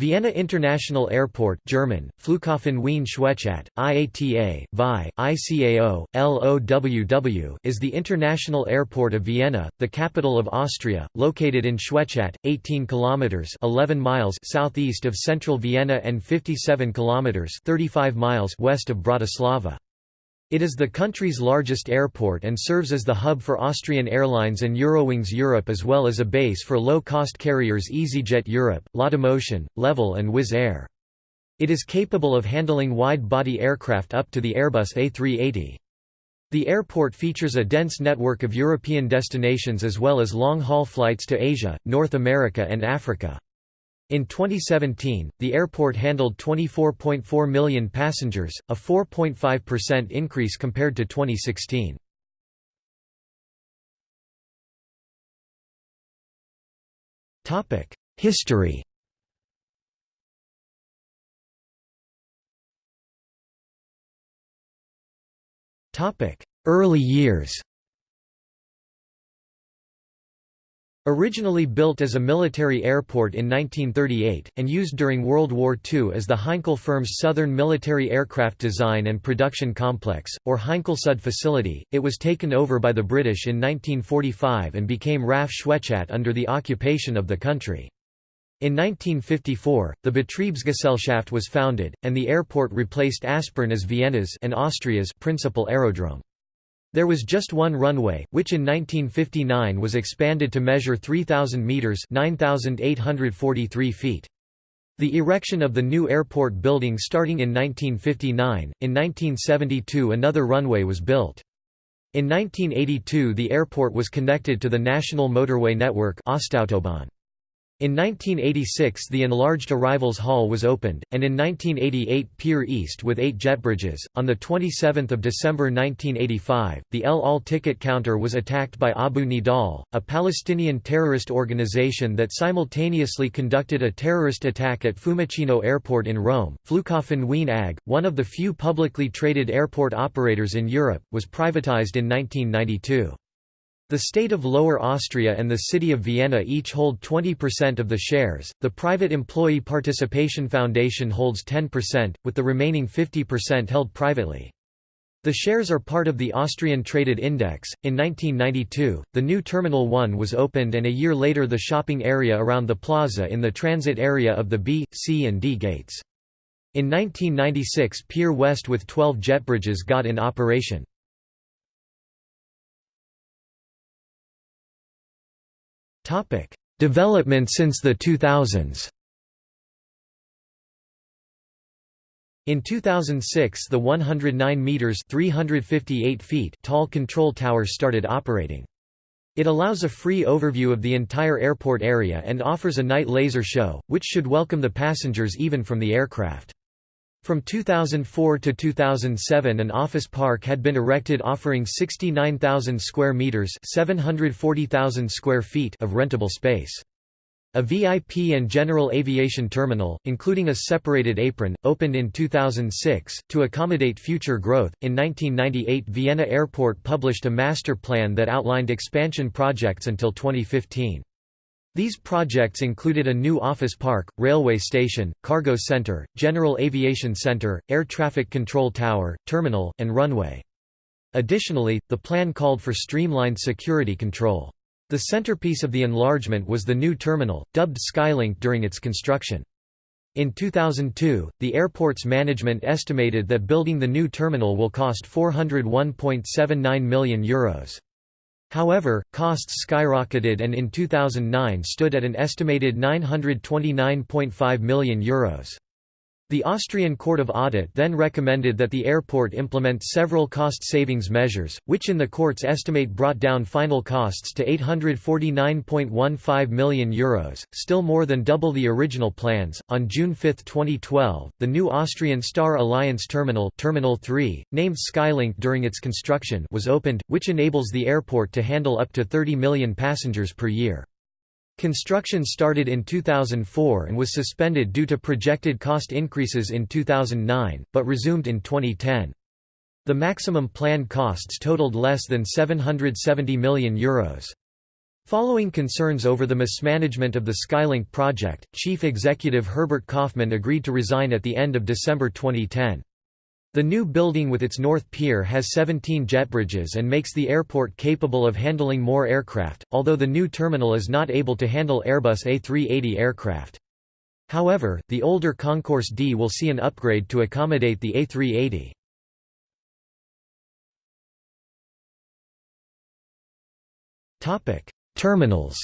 Vienna International Airport German, Flughafen Wien Schwechat, IATA, VI, ICAO, LOWW is the international airport of Vienna, the capital of Austria, located in Schwechat, 18 kilometers 11 miles southeast of central Vienna and 57 kilometers 35 miles west of Bratislava. It is the country's largest airport and serves as the hub for Austrian Airlines and Eurowings Europe as well as a base for low-cost carriers EasyJet Europe, Laudamotion, Level and Wizz Air. It is capable of handling wide-body aircraft up to the Airbus A380. The airport features a dense network of European destinations as well as long-haul flights to Asia, North America and Africa. In 2017, the airport handled 24.4 million passengers, a 4.5% increase compared to 2016. History Early years Originally built as a military airport in 1938, and used during World War II as the Heinkel firm's Southern Military Aircraft Design and Production Complex, or Heinkelsud facility, it was taken over by the British in 1945 and became RAF Schwechat under the occupation of the country. In 1954, the Betriebsgesellschaft was founded, and the airport replaced Aspern as Vienna's and Austria's principal aerodrome. There was just one runway, which in 1959 was expanded to measure 3,000 metres 9,843 feet. The erection of the new airport building starting in 1959, in 1972 another runway was built. In 1982 the airport was connected to the national motorway network Ostautobahn. In 1986 the enlarged arrivals hall was opened, and in 1988 Pier East with eight jetbridges. On 27 December 1985, the El Al ticket counter was attacked by Abu Nidal, a Palestinian terrorist organization that simultaneously conducted a terrorist attack at Fiumicino Airport in Rome. Flughafen Wien AG, one of the few publicly traded airport operators in Europe, was privatized in 1992. The state of Lower Austria and the city of Vienna each hold 20% of the shares, the private employee participation foundation holds 10%, with the remaining 50% held privately. The shares are part of the Austrian Traded Index. In 1992, the new Terminal 1 was opened, and a year later, the shopping area around the plaza in the transit area of the B, C, and D gates. In 1996, Pier West with 12 jetbridges got in operation. Development since the 2000s. In 2006 the 109 meters 358 feet tall control tower started operating. It allows a free overview of the entire airport area and offers a night laser show, which should welcome the passengers even from the aircraft. From 2004 to 2007 an office park had been erected offering 69,000 square meters, 740,000 square feet of rentable space. A VIP and general aviation terminal, including a separated apron, opened in 2006 to accommodate future growth. In 1998, Vienna Airport published a master plan that outlined expansion projects until 2015. These projects included a new office park, railway station, cargo center, general aviation center, air traffic control tower, terminal, and runway. Additionally, the plan called for streamlined security control. The centerpiece of the enlargement was the new terminal, dubbed Skylink during its construction. In 2002, the airport's management estimated that building the new terminal will cost €401.79 million. Euros. However, costs skyrocketed and in 2009 stood at an estimated €929.5 million. Euros. The Austrian Court of Audit then recommended that the airport implement several cost savings measures, which in the court's estimate brought down final costs to €849.15 million, Euros, still more than double the original plans. On June 5, 2012, the new Austrian Star Alliance Terminal, Terminal 3, named Skylink during its construction, was opened, which enables the airport to handle up to 30 million passengers per year. Construction started in 2004 and was suspended due to projected cost increases in 2009, but resumed in 2010. The maximum planned costs totaled less than €770 million. Euros. Following concerns over the mismanagement of the Skylink project, Chief Executive Herbert Kaufmann agreed to resign at the end of December 2010. The new building with its north pier has 17 jet bridges and makes the airport capable of handling more aircraft, although the new terminal is not able to handle Airbus A380 aircraft. However, the older Concourse D will see an upgrade to accommodate the A380. Terminals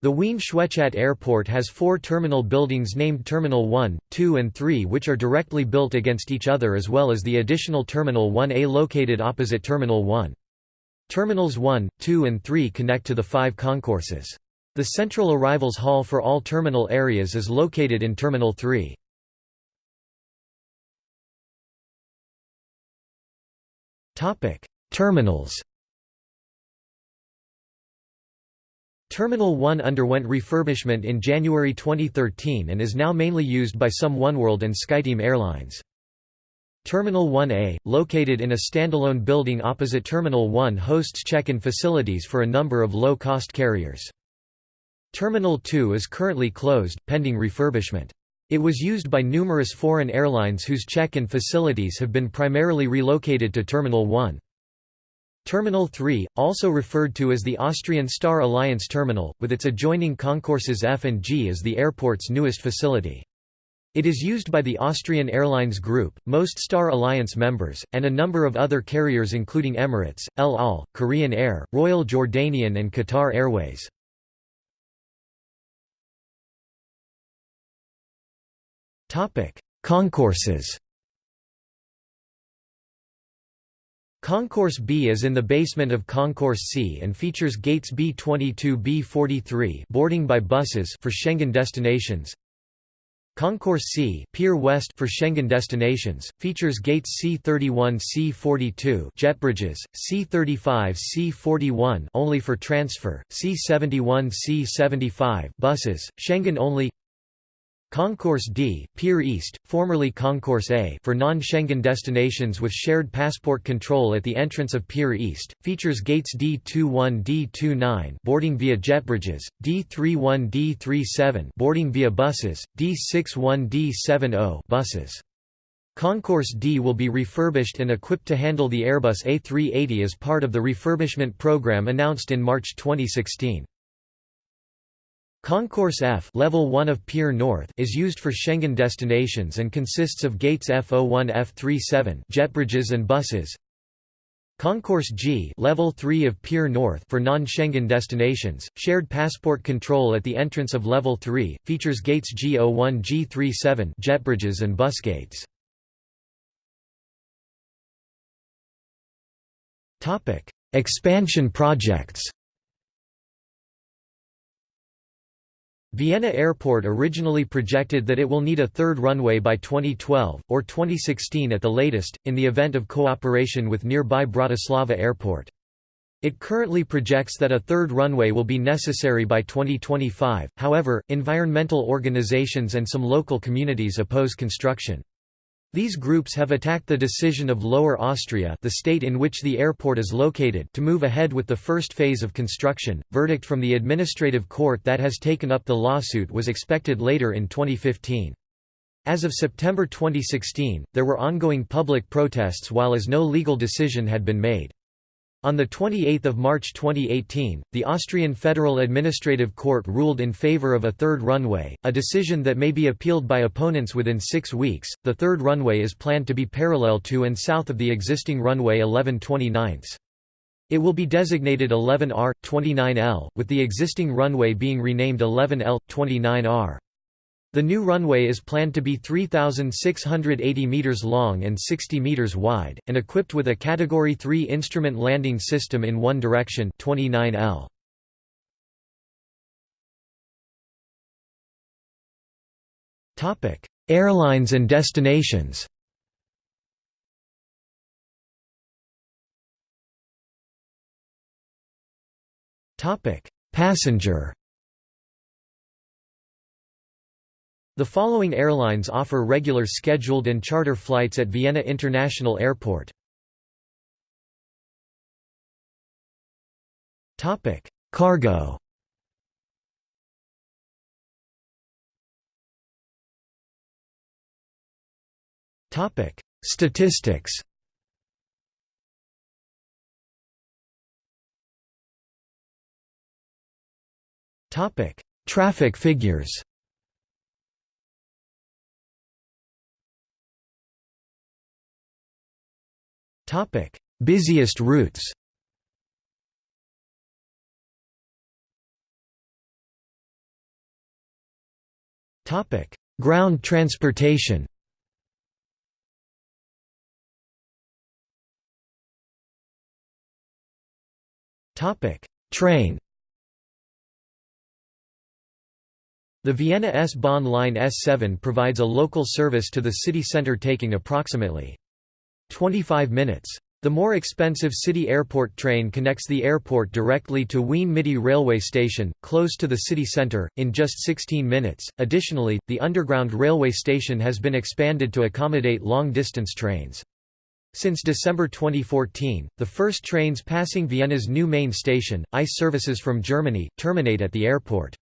The Wien Schwechat Airport has four terminal buildings named Terminal 1, 2 and 3 which are directly built against each other as well as the additional Terminal 1A located opposite Terminal 1. Terminals 1, 2 and 3 connect to the five concourses. The central arrivals hall for all terminal areas is located in Terminal 3. Terminals Terminal 1 underwent refurbishment in January 2013 and is now mainly used by some oneworld and SkyTeam airlines. Terminal 1A, located in a standalone building opposite Terminal 1 hosts check-in facilities for a number of low-cost carriers. Terminal 2 is currently closed, pending refurbishment. It was used by numerous foreign airlines whose check-in facilities have been primarily relocated to Terminal 1. Terminal 3, also referred to as the Austrian Star Alliance Terminal, with its adjoining concourses F and G is the airport's newest facility. It is used by the Austrian Airlines Group, most Star Alliance members, and a number of other carriers including Emirates, El Al, Korean Air, Royal Jordanian and Qatar Airways. Concourses Concourse B is in the basement of Concourse C and features gates B22 B43 boarding by buses for Schengen destinations. Concourse C Pier West for Schengen destinations, features gates C31 C42 jet bridges, C35 C41 only for transfer, C71 C75 buses, Schengen only Concourse D, Pier East, formerly Concourse A for non-Schengen destinations with shared passport control at the entrance of Pier East, features gates D21 D29 boarding via jet bridges, D31 D37 boarding via buses, D61 D70 buses. Concourse D will be refurbished and equipped to handle the Airbus A380 as part of the refurbishment program announced in March 2016. Concourse F level 1 of Pier North is used for Schengen destinations and consists of gates F01 F37 jet bridges and buses. Concourse G level 3 of Pier North for non-Schengen destinations, shared passport control at the entrance of level 3, features gates G01 G37 jet bridges and bus gates. Topic: Expansion projects Vienna Airport originally projected that it will need a third runway by 2012, or 2016 at the latest, in the event of cooperation with nearby Bratislava Airport. It currently projects that a third runway will be necessary by 2025, however, environmental organizations and some local communities oppose construction. These groups have attacked the decision of Lower Austria, the state in which the airport is located, to move ahead with the first phase of construction. Verdict from the administrative court that has taken up the lawsuit was expected later in 2015. As of September 2016, there were ongoing public protests while as no legal decision had been made. On 28 March 2018, the Austrian Federal Administrative Court ruled in favor of a third runway, a decision that may be appealed by opponents within six weeks. The third runway is planned to be parallel to and south of the existing runway 1129. It will be designated 11R, 29L, with the existing runway being renamed 11L, 29R. The new runway is planned to be 3,680 meters long and 60 meters wide, and equipped with a Category 3 instrument landing system in one direction 29L. Topic: Airlines and destinations. Passenger The following airlines offer regular scheduled and charter flights at Vienna International Airport. Topic: Cargo. Topic: Statistics. Topic: Traffic figures. Topic: Busiest routes. Topic: Ground transportation. Topic: Train. The Vienna S-Bahn line S7 provides a local service to the city centre taking approximately 25 minutes. The more expensive city airport train connects the airport directly to Wien Mitte railway station, close to the city centre, in just 16 minutes. Additionally, the underground railway station has been expanded to accommodate long-distance trains. Since December 2014, the first trains passing Vienna's new main station, ICE services from Germany, terminate at the airport.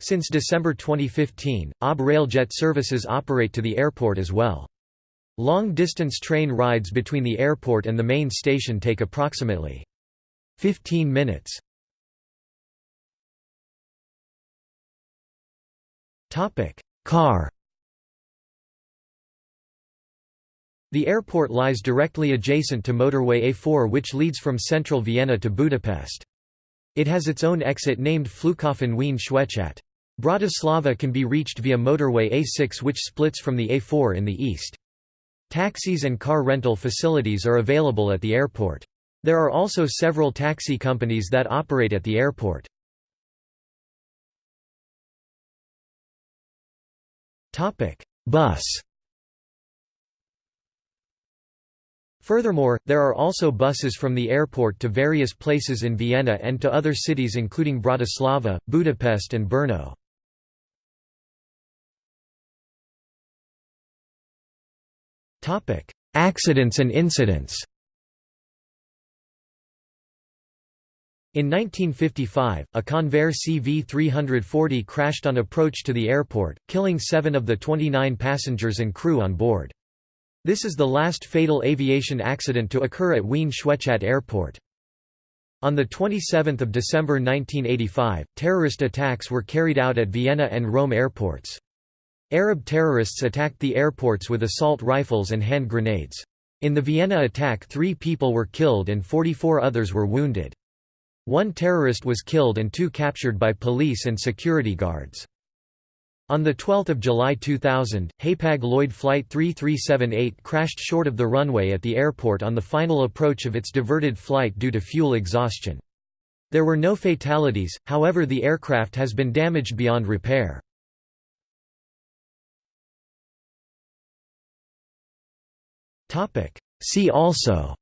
Since December 2015, OB Railjet services operate to the airport as well. Long-distance train rides between the airport and the main station take approximately 15 minutes. Car The airport lies directly adjacent to motorway A4 which leads from central Vienna to Budapest. It has its own exit named Flughafen Wien Schwechat. Bratislava can be reached via motorway A6 which splits from the A4 in the east. Taxis and car rental facilities are available at the airport. There are also several taxi companies that operate at the airport. Bus Furthermore, there are also buses from the airport to various places in Vienna and to other cities including Bratislava, Budapest and Brno. Accidents and incidents. In 1955, a Convair CV-340 crashed on approach to the airport, killing seven of the 29 passengers and crew on board. This is the last fatal aviation accident to occur at Wien Schwechat Airport. On 27 December 1985, terrorist attacks were carried out at Vienna and Rome airports. Arab terrorists attacked the airports with assault rifles and hand grenades. In the Vienna attack three people were killed and 44 others were wounded. One terrorist was killed and two captured by police and security guards. On 12 July 2000, Hapag-Lloyd Flight 3378 crashed short of the runway at the airport on the final approach of its diverted flight due to fuel exhaustion. There were no fatalities, however the aircraft has been damaged beyond repair. See also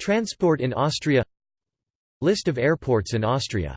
Transport in Austria List of airports in Austria